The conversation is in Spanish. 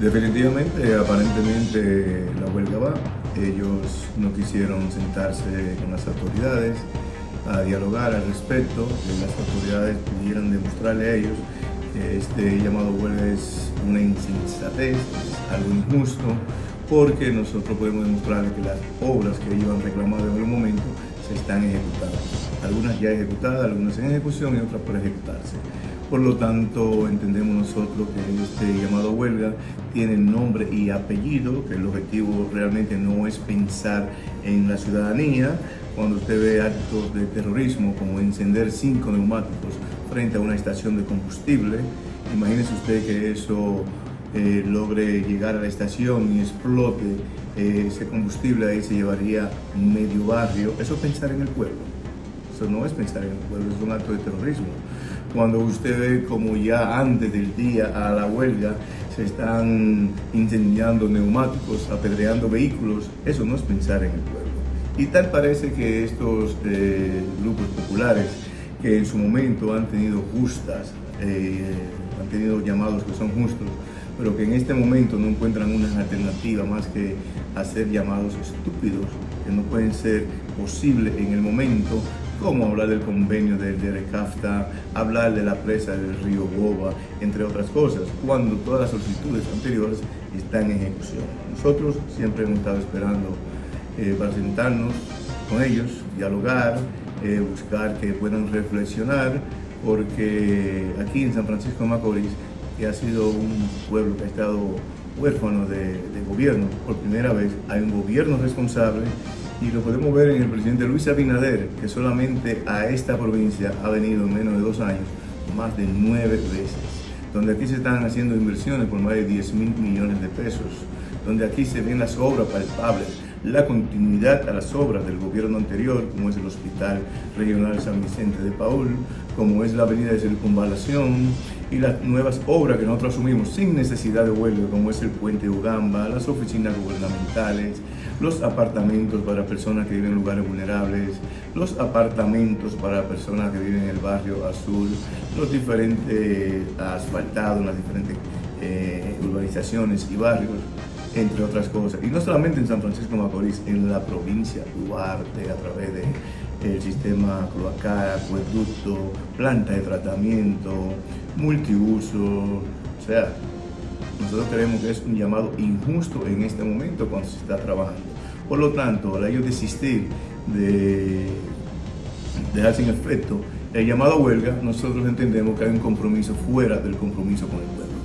Definitivamente, aparentemente la huelga va. Ellos no quisieron sentarse con las autoridades a dialogar al respecto. Las autoridades pudieran demostrarle a ellos que este llamado huelga es una insensatez, algo injusto, porque nosotros podemos demostrarle que las obras que ellos han reclamado en algún momento se están ejecutando. Algunas ya ejecutadas, algunas en ejecución y otras por ejecutarse. Por lo tanto, entendemos nosotros que este llamado huelga tiene nombre y apellido, que el objetivo realmente no es pensar en la ciudadanía. Cuando usted ve actos de terrorismo como encender cinco neumáticos frente a una estación de combustible, imagínese usted que eso eh, logre llegar a la estación y explote eh, ese combustible, ahí se llevaría medio barrio. Eso es pensar en el pueblo. Eso no es pensar en el pueblo, es un acto de terrorismo cuando usted ve como ya antes del día a la huelga se están incendiando neumáticos, apedreando vehículos, eso no es pensar en el pueblo. Y tal parece que estos eh, grupos populares que en su momento han tenido justas, eh, han tenido llamados que son justos, pero que en este momento no encuentran una alternativa más que hacer llamados estúpidos, que no pueden ser posibles en el momento, como hablar del convenio del DERECAFTA, hablar de la presa del río Boba, entre otras cosas, cuando todas las solicitudes anteriores están en ejecución. Nosotros siempre hemos estado esperando eh, para sentarnos con ellos, dialogar, eh, buscar que puedan reflexionar, porque aquí en San Francisco de Macorís, que ha sido un pueblo que ha estado huérfano de, de gobierno, por primera vez hay un gobierno responsable y lo podemos ver en el presidente Luis Abinader, que solamente a esta provincia ha venido en menos de dos años más de nueve veces, donde aquí se están haciendo inversiones por más de 10 mil millones de pesos, donde aquí se ven las obras palpables, la continuidad a las obras del gobierno anterior, como es el Hospital Regional San Vicente de Paul, como es la Avenida de Circunvalación y las nuevas obras que nosotros asumimos sin necesidad de huelga, como es el Puente Ugamba, las oficinas gubernamentales, los apartamentos para personas que viven en lugares vulnerables, los apartamentos para personas que viven en el barrio azul, los diferentes asfaltados, las diferentes eh, urbanizaciones y barrios, entre otras cosas. Y no solamente en San Francisco de Macorís, en la provincia Duarte, a través del el sistema cloacal, acueducto, planta de tratamiento, multiuso, o sea, nosotros creemos que es un llamado injusto en este momento cuando se está trabajando. Por lo tanto, al ellos desistir de dejar sin efecto el llamado huelga, nosotros entendemos que hay un compromiso fuera del compromiso con el pueblo.